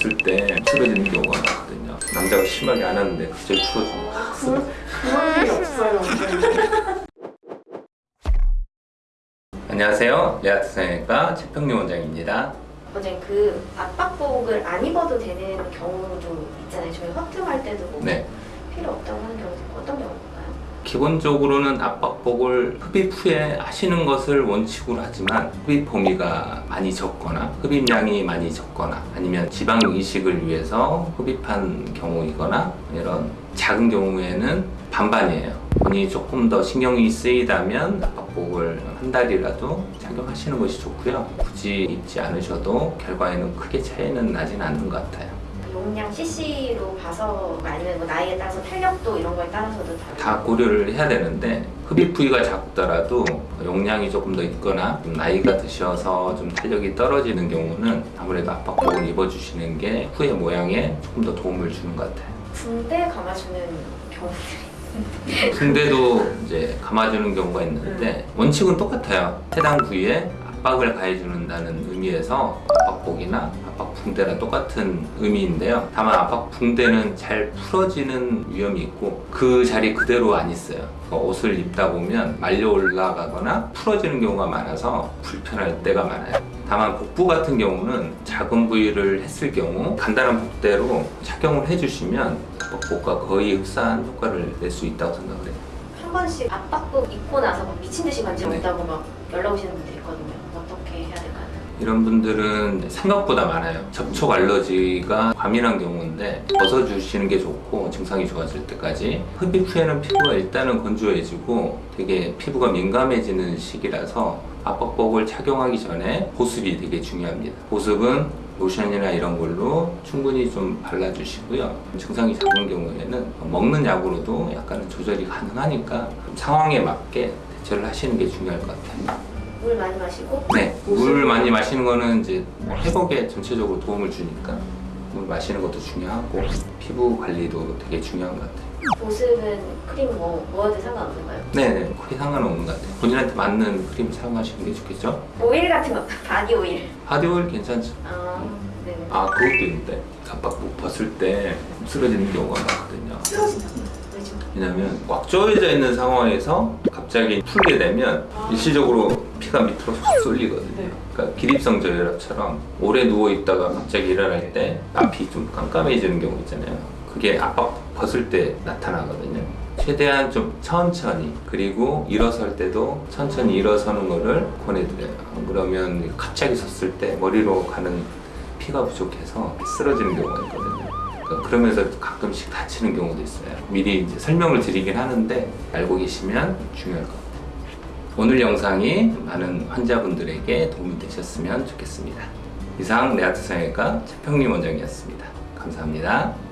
벗을 때 풀어지는 경우가 많거든요. 남자가 심하게 안 하는데 갑자기 풀어주면 확 쓰러. 그런 일이 없어요. 안녕하세요. 레아트 성형외과 최평리 원장입니다. 원장님 그 압박복을 안 입어도 되는 경우도 있잖아요. 저희 확증할 때도 뭐 네. 필요 없다고 하는 경우도 있고 어떤 경우인가요? 기본적으로는 압박복을 흡입 후에 하시는 것을 원칙으로 하지만 흡입 범위가 많이 적거나 흡입량이 많이 적거나 아니면 지방 이식을 위해서 흡입한 경우이거나 이런 작은 경우에는 반반이에요. 본인이 조금 더 신경이 쓰이다면 압박복을 한 달이라도 착용하시는 것이 좋고요. 굳이 입지 않으셔도 결과에는 크게 차이는 나진 않는 것 같아요. 그 용량 CC로 봐서 아니면 뭐 나이에 따라서 탄력도 이런 거에 따라서도 다 고려를 해야 되는데 흡입 부위가 작더라도 용량이 조금 더 있거나 좀 나이가 드셔서 좀 탄력이 떨어지는 경우는 아무래도 압박복을 입어주시는 게 후의 모양에 조금 더 도움을 주는 것 같아요. 붕대 감아주는 경우들이 근데도 이제 감아주는 경우가 있는데 원칙은 똑같아요. 해당 부위에 압박을 가해주는다는 의미에서 압박복이나 압박 붕대랑 똑같은 의미인데요. 다만 압박 붕대는 잘 풀어지는 위험이 있고 그 자리 그대로 안 있어요. 그 옷을 입다 보면 말려 올라가거나 풀어지는 경우가 많아서 불편할 때가 많아요. 다만 복부 같은 경우는 작은 부위를 했을 경우 간단한 복대로 착용을 해주시면 압박복과 거의 흡사한 효과를 낼 수 있다고 생각을 해요. 한 번씩 압박복 입고 나서 막 미친 듯이 만지고 네. 있다고 막 연락 오시는 분들이 있거든요. 어떻게 해야 될까요? 이런 분들은 생각보다 많아요. 접촉 알러지가 과민한 경우인데 벗어주시는 게 좋고 증상이 좋아질 때까지 흡입 후에는 피부가 일단은 건조해지고 되게 피부가 민감해지는 시기라서 압박복을 착용하기 전에 보습이 되게 중요합니다. 보습은 로션이나 이런 걸로 충분히 좀 발라주시고요. 증상이 작은 경우에는 먹는 약으로도 약간은 조절이 가능하니까 상황에 맞게 대처를 하시는 게 중요할 것 같아요. 물 많이 마시고 네, 물 많이 마시는 거는 이제 뭐 회복에 전체적으로 도움을 주니까 물 마시는 것도 중요하고 피부 관리도 되게 중요한 것 같아요. 보습은 크림 뭐 뭐와도 상관없는가요? 네, 네, 크게 상관없는 것 같아요. 본인한테 맞는 크림 사용하시는 게 좋겠죠? 오일 같은 거 body oil. Body oil 괜찮죠? 아, 네. 아, 그것도 있는데 압박복 벗을 때 쓰러지는 경우가 많거든요. 왜죠? 왜냐면 꽉 조여져 있는 상황에서 갑자기 풀게 되면 일시적으로 피가 밑으로 확 쏠리거든요. 네. 그러니까 기립성 저혈압처럼 오래 누워 있다가 갑자기 일어날 때 앞이 좀 깜깜해지는 경우 있잖아요. 그게 압박 벗을 때 나타나거든요. 최대한 좀 천천히 그리고 일어설 때도 천천히 일어서는 거를 권해드려요. 그러면 갑자기 섰을 때 머리로 가는 피가 부족해서 쓰러지는 경우가 있거든요. 그러니까 그러면서 가끔씩 다치는 경우도 있어요. 미리 이제 설명을 드리긴 하는데 알고 계시면 중요할 것 같아요. 오늘 영상이 많은 환자분들에게 도움이 되셨으면 좋겠습니다. 이상 레아트 성형외과 최평림 원장이었습니다. 감사합니다.